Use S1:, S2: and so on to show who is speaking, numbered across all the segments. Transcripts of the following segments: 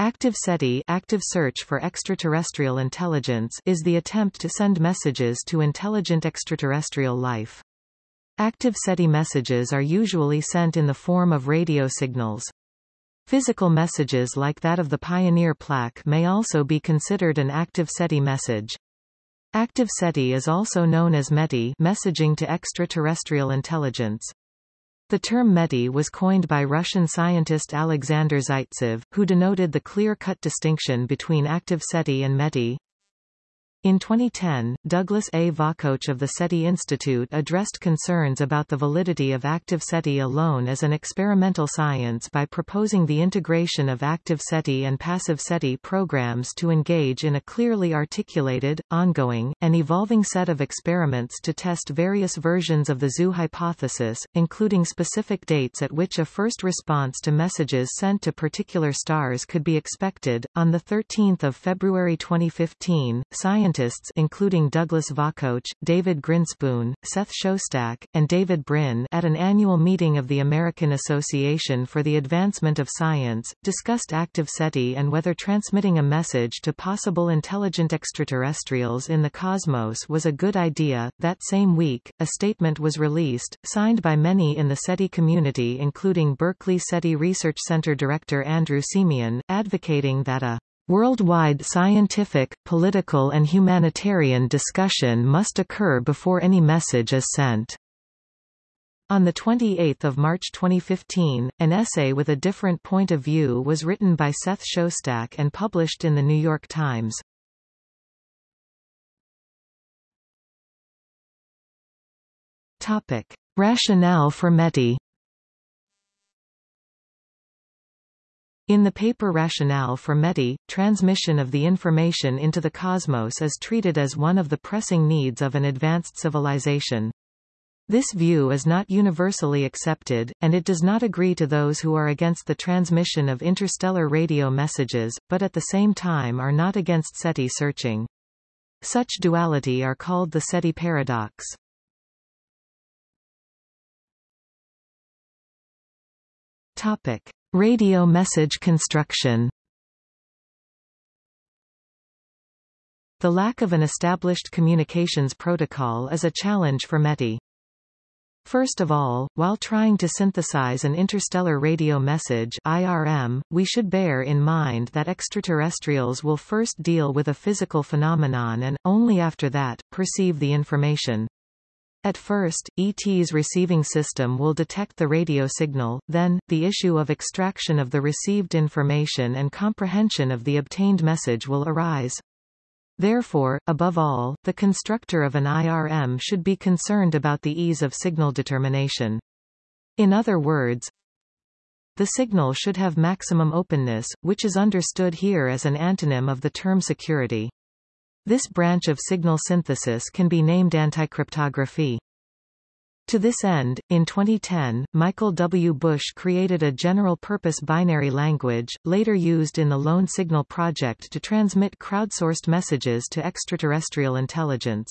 S1: Active SETI active search for extraterrestrial intelligence is the attempt to send messages to intelligent extraterrestrial life. Active SETI messages are usually sent in the form of radio signals. Physical messages like that of the Pioneer plaque may also be considered an active SETI message. Active SETI is also known as METI messaging to extraterrestrial intelligence. The term METI was coined by Russian scientist Alexander Zaitsev, who denoted the clear-cut distinction between active SETI and METI. In 2010, Douglas A. Vakoch of the SETI Institute addressed concerns about the validity of active SETI alone as an experimental science by proposing the integration of active SETI and passive SETI programs to engage in a clearly articulated, ongoing, and evolving set of experiments to test various versions of the zoo hypothesis, including specific dates at which a first response to messages sent to particular stars could be expected. On 13 February 2015, scientists scientists including Douglas Vakoch, David Grinspoon, Seth Shostak, and David Brin at an annual meeting of the American Association for the Advancement of Science, discussed active SETI and whether transmitting a message to possible intelligent extraterrestrials in the cosmos was a good idea. That same week, a statement was released, signed by many in the SETI community including Berkeley SETI Research Center Director Andrew Siemion, advocating that a Worldwide scientific, political and humanitarian discussion must occur before any message is sent. On 28 March 2015, an essay with a different point of view was written by Seth Shostak and published in The New York Times. Topic. Rationale for METI In the paper Rationale for METI, transmission of the information into the cosmos is treated as one of the pressing needs of an advanced civilization. This view is not universally accepted, and it does not agree to those who are against the transmission of interstellar radio messages, but at the same time are not against SETI searching. Such duality are called the SETI paradox. Topic. Radio message construction The lack of an established communications protocol is a challenge for METI. First of all, while trying to synthesize an interstellar radio message IRM, we should bear in mind that extraterrestrials will first deal with a physical phenomenon and, only after that, perceive the information. At first, ET's receiving system will detect the radio signal, then, the issue of extraction of the received information and comprehension of the obtained message will arise. Therefore, above all, the constructor of an IRM should be concerned about the ease of signal determination. In other words, the signal should have maximum openness, which is understood here as an antonym of the term security. This branch of signal synthesis can be named anticryptography. To this end, in 2010, Michael W. Busch created a general-purpose binary language, later used in the Lone Signal project to transmit crowdsourced messages to extraterrestrial intelligence.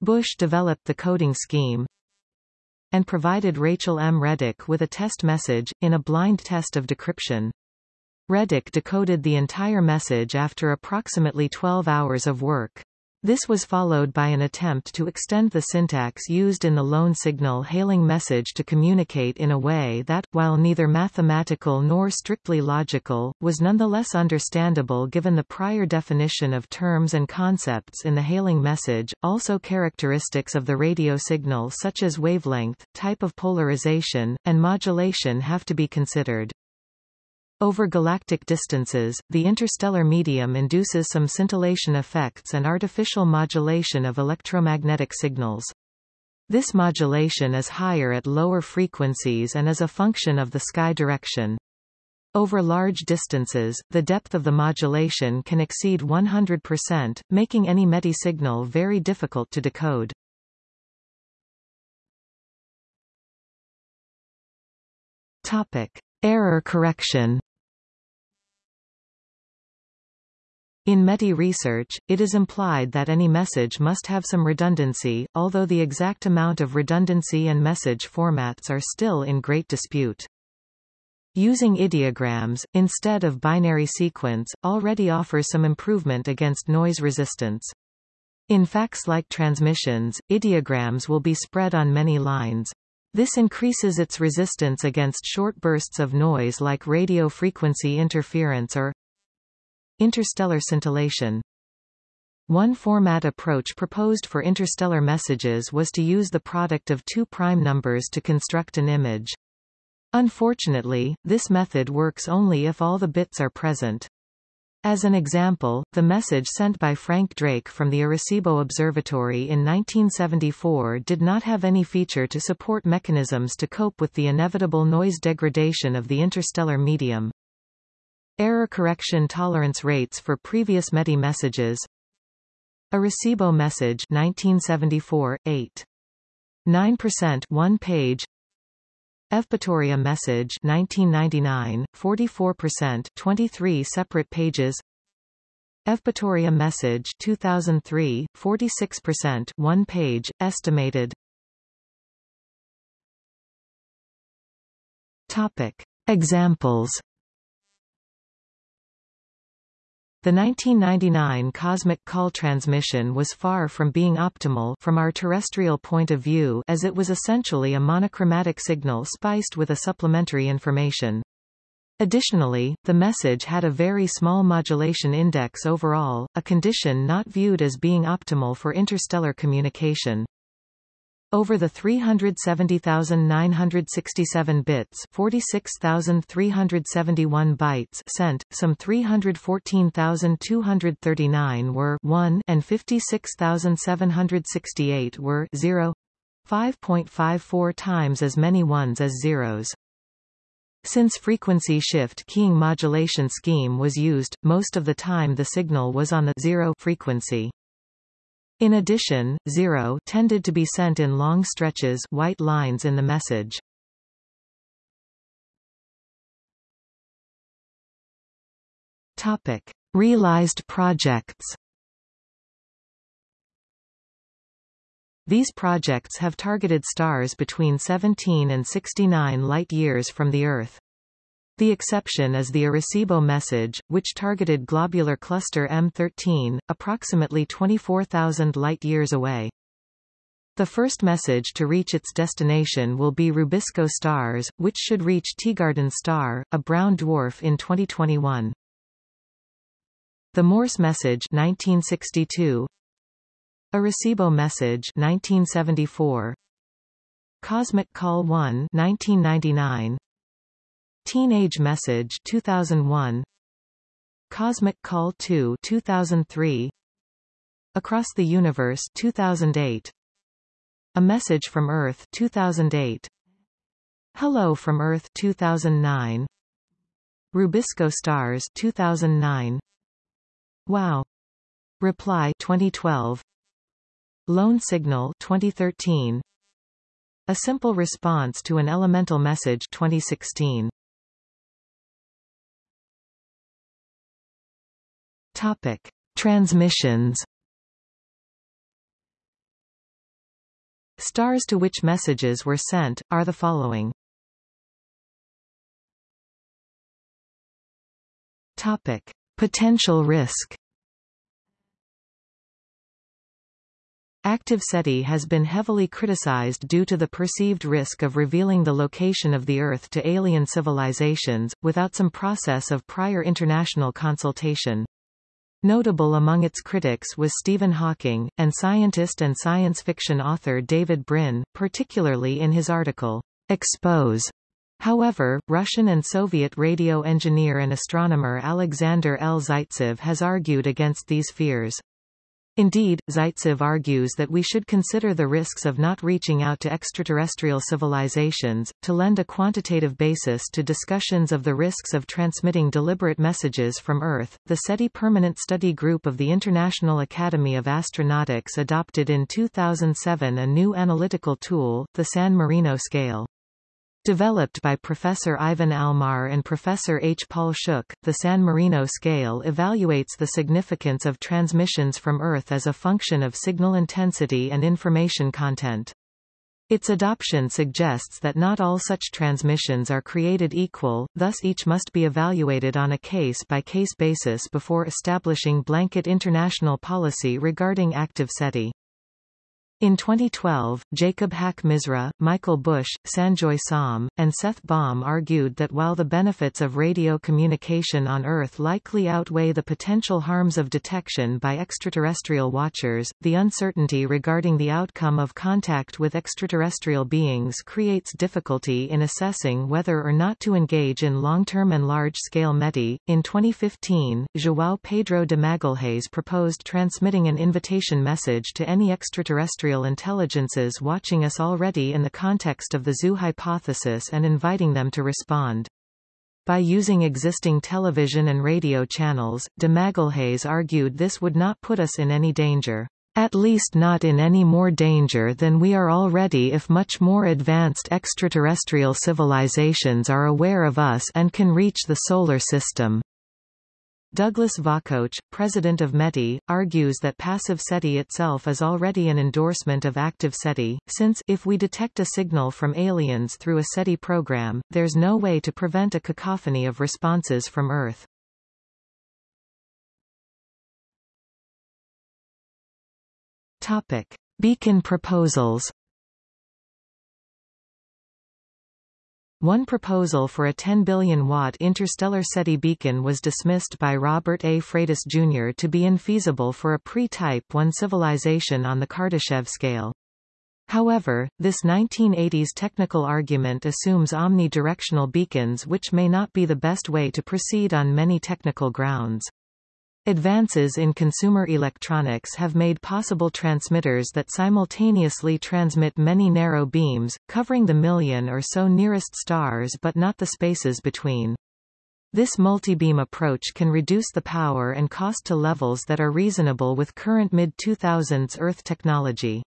S1: Busch developed the coding scheme and provided Rachel M. Reddick with a test message, in a blind test of decryption. Reddick decoded the entire message after approximately 12 hours of work. This was followed by an attempt to extend the syntax used in the lone signal hailing message to communicate in a way that, while neither mathematical nor strictly logical, was nonetheless understandable given the prior definition of terms and concepts in the hailing message. Also characteristics of the radio signal such as wavelength, type of polarization, and modulation have to be considered. Over galactic distances, the interstellar medium induces some scintillation effects and artificial modulation of electromagnetic signals. This modulation is higher at lower frequencies and is a function of the sky direction. Over large distances, the depth of the modulation can exceed 100%, making any METI signal very difficult to decode. Topic. Error correction In METI research, it is implied that any message must have some redundancy, although the exact amount of redundancy and message formats are still in great dispute. Using ideograms, instead of binary sequence, already offers some improvement against noise resistance. In fax-like transmissions, ideograms will be spread on many lines. This increases its resistance against short bursts of noise like radio frequency interference or interstellar scintillation. One format approach proposed for interstellar messages was to use the product of two prime numbers to construct an image. Unfortunately, this method works only if all the bits are present. As an example, the message sent by Frank Drake from the Arecibo Observatory in 1974 did not have any feature to support mechanisms to cope with the inevitable noise degradation of the interstellar medium. Error correction tolerance rates for previous METI messages. Arecibo message 1974, 8. 9% one page. Evpatoria message 1999, 44% 23 separate pages. Evpatoria message 2003, 46% one page, estimated. Topic. Examples The 1999 cosmic call transmission was far from being optimal from our terrestrial point of view as it was essentially a monochromatic signal spiced with a supplementary information. Additionally, the message had a very small modulation index overall, a condition not viewed as being optimal for interstellar communication. Over the 370,967 bits 46,371 bytes sent, some 314,239 were 1 and 56,768 were 0 5.54 times as many ones as zeros. Since frequency shift keying modulation scheme was used, most of the time the signal was on the zero frequency. In addition, zero tended to be sent in long stretches white lines in the message. Topic. Realized projects These projects have targeted stars between 17 and 69 light-years from the Earth. The exception is the Arecibo message, which targeted globular cluster M13, approximately 24,000 light-years away. The first message to reach its destination will be Rubisco stars, which should reach Teegarden star, a brown dwarf in 2021. The Morse message 1962, Arecibo message 1974, Cosmic Call 1 1999, Teenage Message 2001 Cosmic Call 2 2003 Across the Universe 2008 A Message from Earth 2008 Hello from Earth 2009 Rubisco Stars 2009 Wow. Reply 2012 Lone Signal 2013 A Simple Response to an Elemental Message 2016 Topic: Transmissions. Stars to which messages were sent, are the following. Topic. Potential risk Active SETI has been heavily criticized due to the perceived risk of revealing the location of the Earth to alien civilizations, without some process of prior international consultation. Notable among its critics was Stephen Hawking, and scientist and science fiction author David Brin, particularly in his article, Expose. However, Russian and Soviet radio engineer and astronomer Alexander L. Zaitsev has argued against these fears. Indeed, Zaitsev argues that we should consider the risks of not reaching out to extraterrestrial civilizations, to lend a quantitative basis to discussions of the risks of transmitting deliberate messages from Earth. The SETI Permanent Study Group of the International Academy of Astronautics adopted in 2007 a new analytical tool, the San Marino scale. Developed by Professor Ivan Almar and Professor H. Paul Shuch, the San Marino scale evaluates the significance of transmissions from Earth as a function of signal intensity and information content. Its adoption suggests that not all such transmissions are created equal, thus each must be evaluated on a case-by-case -case basis before establishing blanket international policy regarding active SETI. In 2012, Jacob Haqq-Misra, Michael Busch, Sanjoy Som, and Seth Baum argued that while the benefits of radio communication on Earth likely outweigh the potential harms of detection by extraterrestrial watchers, the uncertainty regarding the outcome of contact with extraterrestrial beings creates difficulty in assessing whether or not to engage in long-term and large-scale METI. In 2015, João Pedro de Magalhães proposed transmitting an invitation message to any extraterrestrial intelligences watching us already in the context of the zoo hypothesis and inviting them to respond. By using existing television and radio channels, de Magalhães argued this would not put us in any danger. At least not in any more danger than we are already if much more advanced extraterrestrial civilizations are aware of us and can reach the Solar System. Douglas Vakoch, president of METI, argues that passive SETI itself is already an endorsement of active SETI, since if we detect a signal from aliens through a SETI program, there's no way to prevent a cacophony of responses from Earth. Topic. Beacon proposals One proposal for a 10 billion watt interstellar SETI beacon was dismissed by Robert A. Freitas Jr. to be infeasible for a pre-Type 1 civilization on the Kardashev scale. However, this 1980s technical argument assumes omnidirectional beacons which may not be the best way to proceed on many technical grounds. Advances in consumer electronics have made possible transmitters that simultaneously transmit many narrow beams, covering the million or so nearest stars but not the spaces between. This multibeam approach can reduce the power and cost to levels that are reasonable with current mid-2000s Earth technology.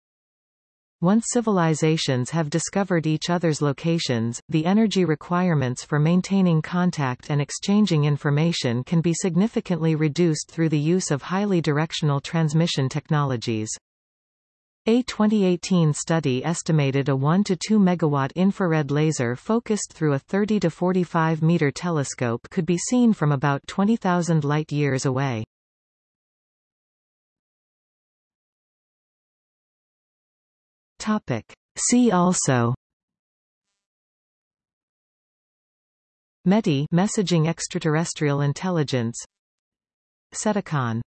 S1: Once civilizations have discovered each other's locations, the energy requirements for maintaining contact and exchanging information can be significantly reduced through the use of highly directional transmission technologies. A 2018 study estimated a 1 to 2 megawatt infrared laser focused through a 30 to 45 meter telescope could be seen from about 20,000 light-years away. Topic. See also. METI messaging extraterrestrial intelligence. SETICON